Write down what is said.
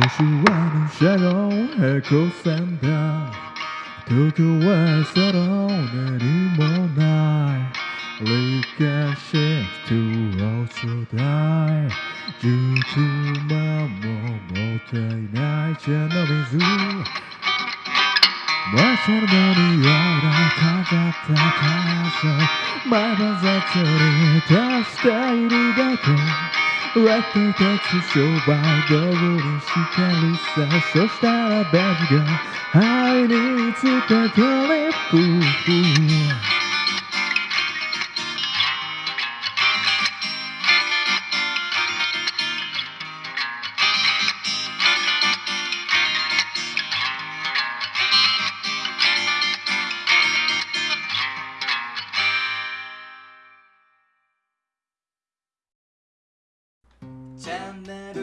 도시와는 새로운 꽃샘다 도쿄와 새로운 내림은 날 리카시 두어주다 주춤한 몸못해 날 제너비주 멀처럼이 열악하다 가서 말만 자체를 다시 다 이루다가 私たち商売通りしてるさそしたらベジが愛につけてリップ 잠나